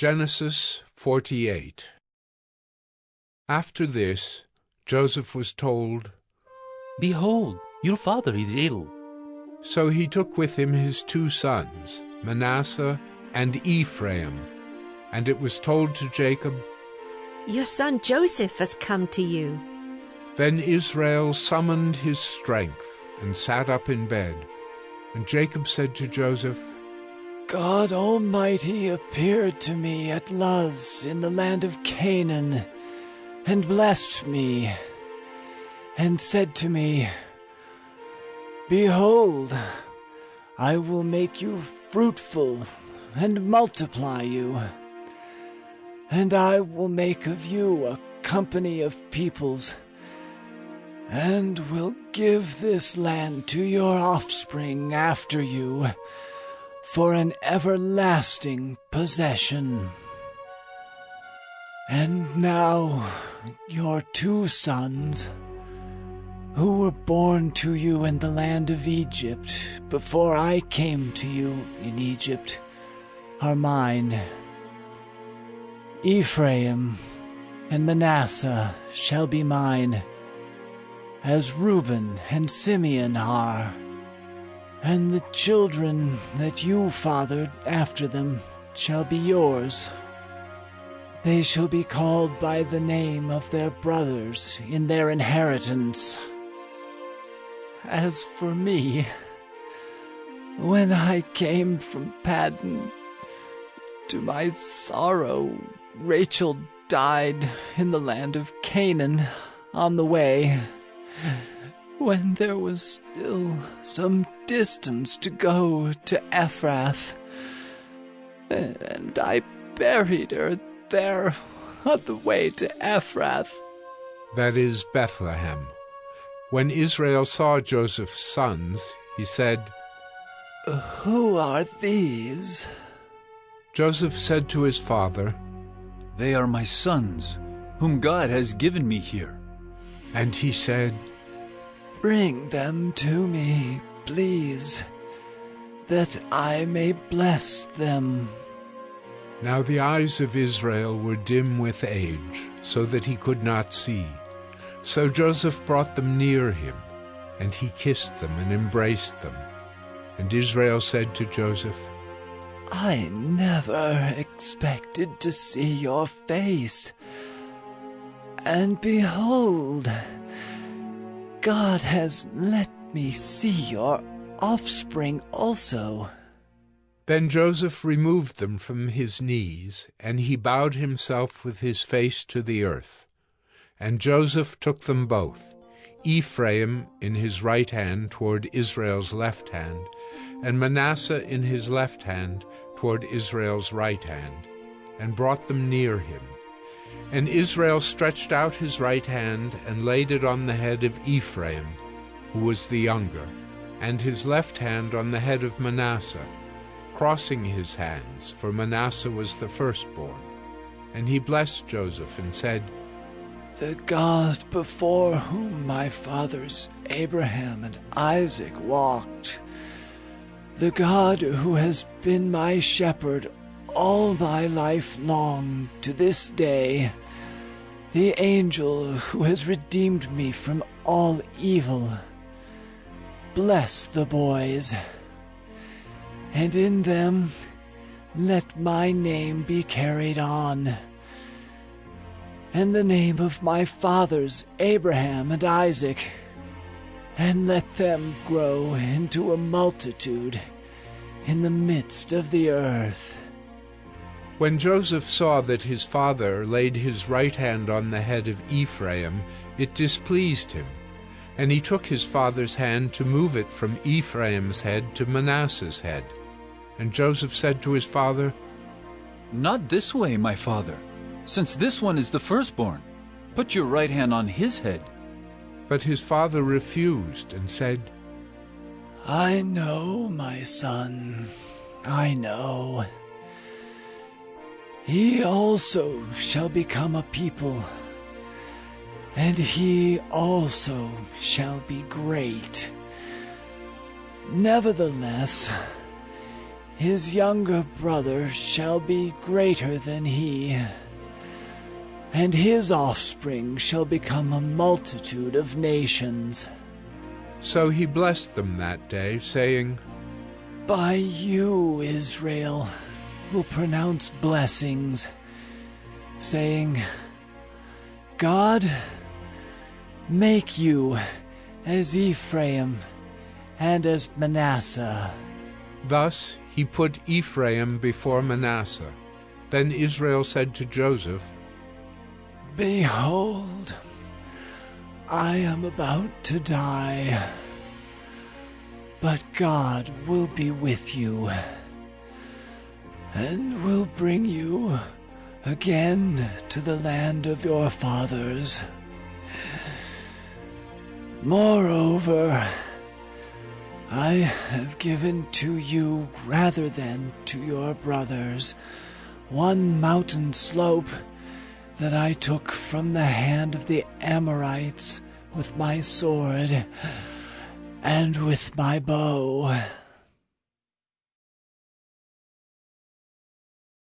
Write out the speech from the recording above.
Genesis 48 After this, Joseph was told, Behold, your father is ill. So he took with him his two sons, Manasseh and Ephraim. And it was told to Jacob, Your son Joseph has come to you. Then Israel summoned his strength and sat up in bed. And Jacob said to Joseph, God Almighty appeared to me at Luz in the land of Canaan, and blessed me, and said to me, Behold, I will make you fruitful and multiply you, and I will make of you a company of peoples, and will give this land to your offspring after you for an everlasting possession. And now your two sons, who were born to you in the land of Egypt before I came to you in Egypt, are mine. Ephraim and Manasseh shall be mine, as Reuben and Simeon are. And the children that you fathered after them shall be yours. They shall be called by the name of their brothers in their inheritance. As for me, when I came from Paddan, to my sorrow, Rachel died in the land of Canaan on the way, when there was still some distance to go to Ephrath. And I buried her there on the way to Ephrath. That is Bethlehem. When Israel saw Joseph's sons, he said, Who are these? Joseph said to his father, They are my sons, whom God has given me here. And he said, Bring them to me, please, that I may bless them. Now the eyes of Israel were dim with age, so that he could not see. So Joseph brought them near him, and he kissed them and embraced them. And Israel said to Joseph, I never expected to see your face. And behold, God has let me see your offspring also. Then Joseph removed them from his knees, and he bowed himself with his face to the earth. And Joseph took them both, Ephraim in his right hand toward Israel's left hand, and Manasseh in his left hand toward Israel's right hand, and brought them near him. And Israel stretched out his right hand and laid it on the head of Ephraim, who was the younger, and his left hand on the head of Manasseh, crossing his hands, for Manasseh was the firstborn. And he blessed Joseph and said, The God before whom my fathers Abraham and Isaac walked, the God who has been my shepherd all my life long to this day, the angel who has redeemed me from all evil. Bless the boys, and in them let my name be carried on, and the name of my fathers Abraham and Isaac, and let them grow into a multitude in the midst of the earth. When Joseph saw that his father laid his right hand on the head of Ephraim, it displeased him. And he took his father's hand to move it from Ephraim's head to Manasseh's head. And Joseph said to his father, Not this way, my father, since this one is the firstborn. Put your right hand on his head. But his father refused and said, I know, my son, I know. He also shall become a people, and he also shall be great. Nevertheless, his younger brother shall be greater than he, and his offspring shall become a multitude of nations. So he blessed them that day, saying, By you, Israel, will pronounce blessings, saying, God, make you as Ephraim and as Manasseh. Thus he put Ephraim before Manasseh. Then Israel said to Joseph, Behold, I am about to die, but God will be with you and will bring you again to the land of your fathers. Moreover, I have given to you rather than to your brothers one mountain slope that I took from the hand of the Amorites with my sword and with my bow.